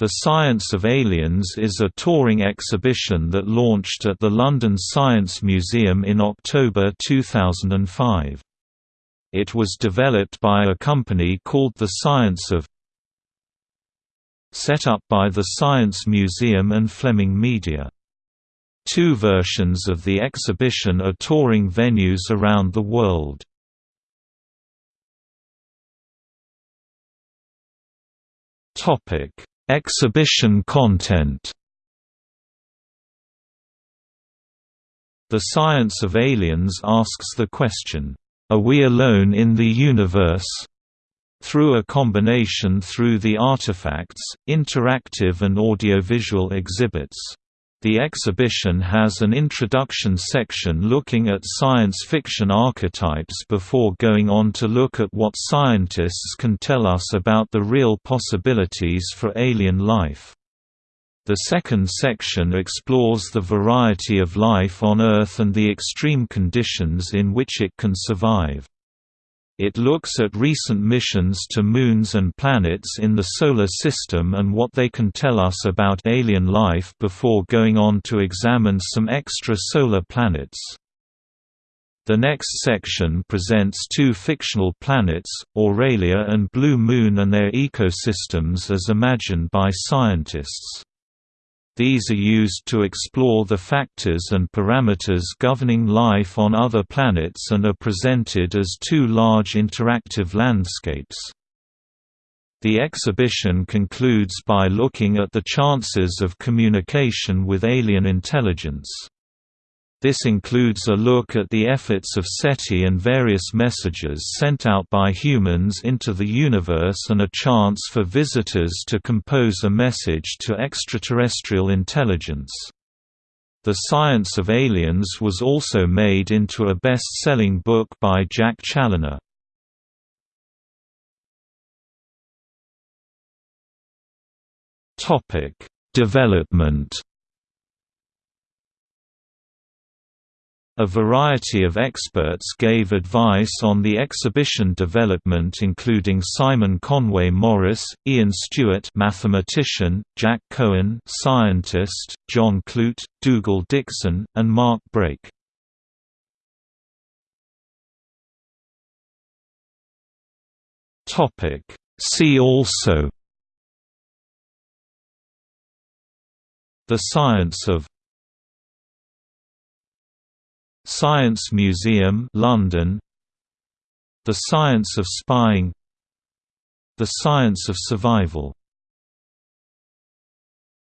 The Science of Aliens is a touring exhibition that launched at the London Science Museum in October 2005. It was developed by a company called The Science of set up by the Science Museum and Fleming Media. Two versions of the exhibition are touring venues around the world. Topic Exhibition content The Science of Aliens asks the question, "'Are we alone in the universe?' through a combination through the artifacts, interactive and audiovisual exhibits. The exhibition has an introduction section looking at science fiction archetypes before going on to look at what scientists can tell us about the real possibilities for alien life. The second section explores the variety of life on Earth and the extreme conditions in which it can survive. It looks at recent missions to moons and planets in the Solar System and what they can tell us about alien life before going on to examine some extra-solar planets. The next section presents two fictional planets, Aurelia and Blue Moon and their ecosystems as imagined by scientists. These are used to explore the factors and parameters governing life on other planets and are presented as two large interactive landscapes. The exhibition concludes by looking at the chances of communication with alien intelligence. This includes a look at the efforts of SETI and various messages sent out by humans into the universe and a chance for visitors to compose a message to extraterrestrial intelligence. The Science of Aliens was also made into a best-selling book by Jack Challoner. Development A variety of experts gave advice on the exhibition development including Simon Conway Morris, Ian Stewart mathematician, Jack Cohen scientist, John Clute, Dougal Dixon, and Mark Brake. See also The science of Science Museum London. The Science of Spying. The Science of Survival